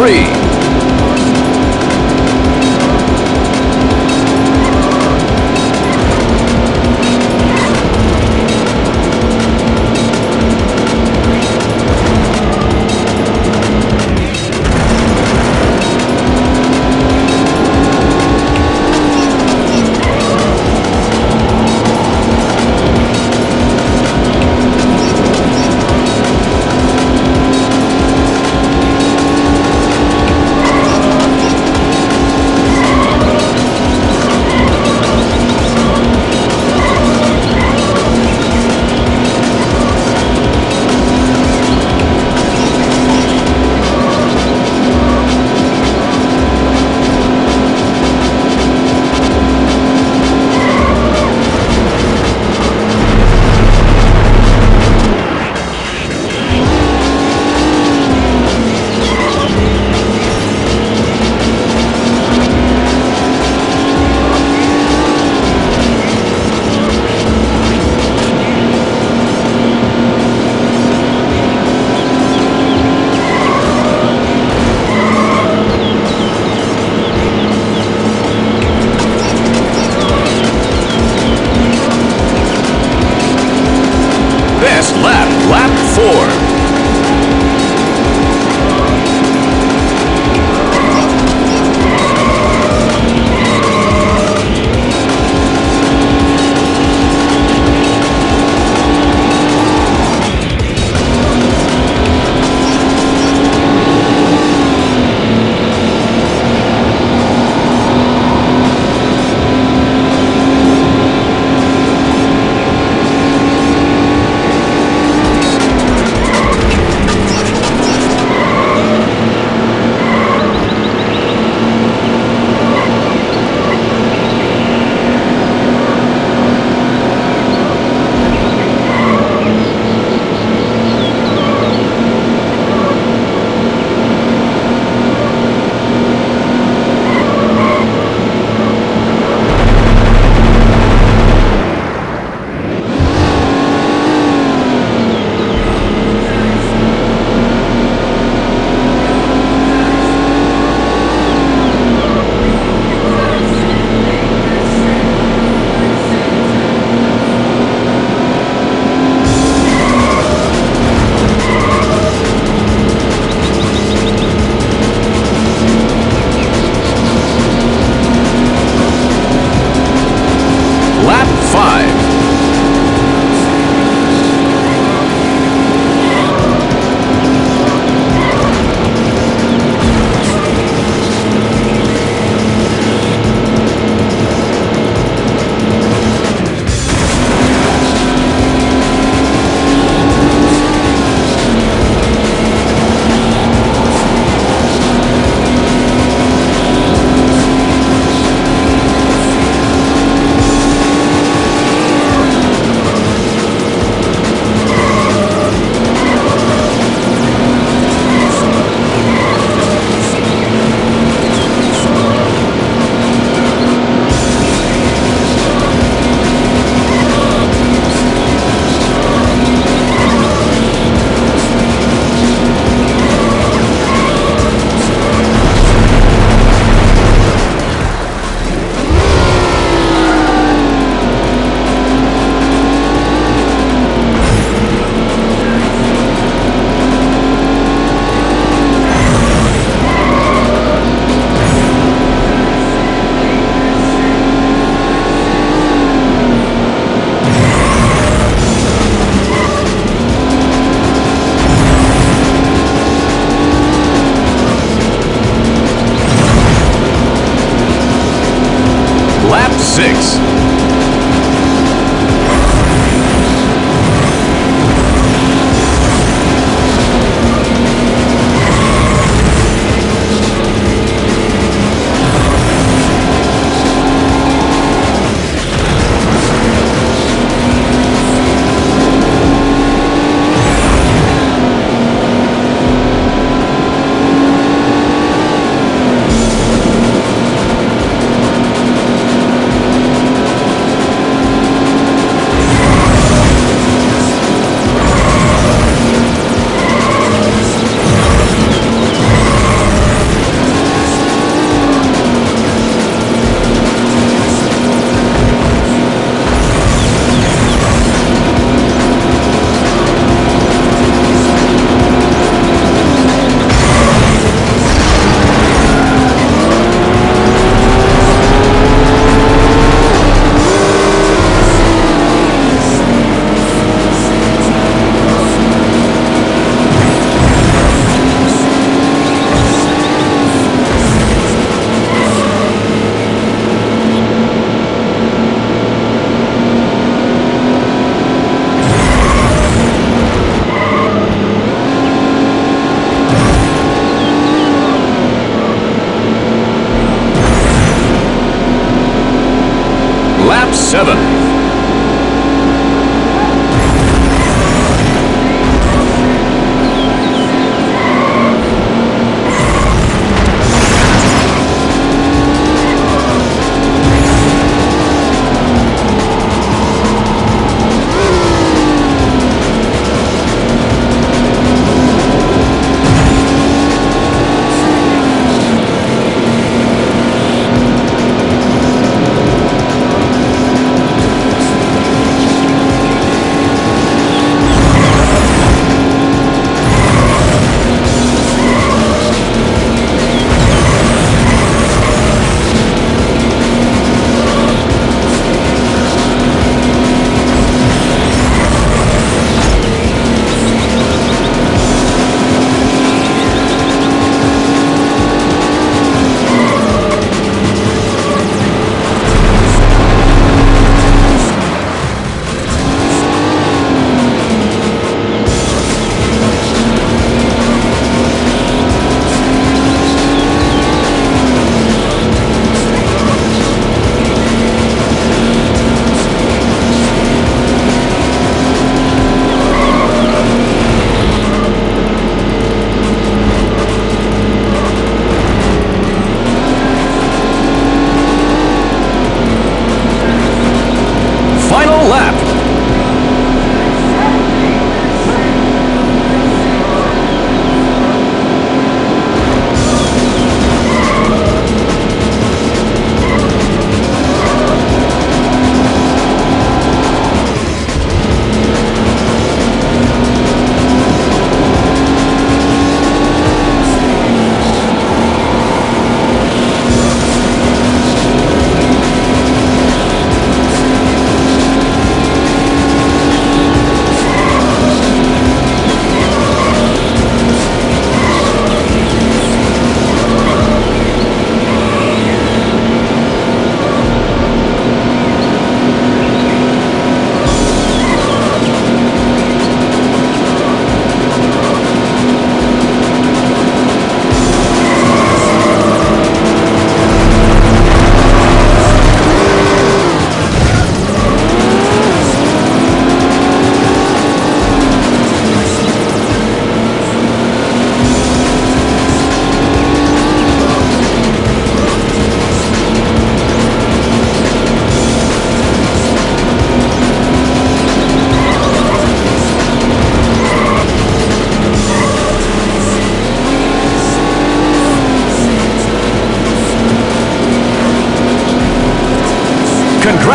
three. Six.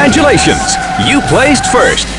Congratulations! You placed first.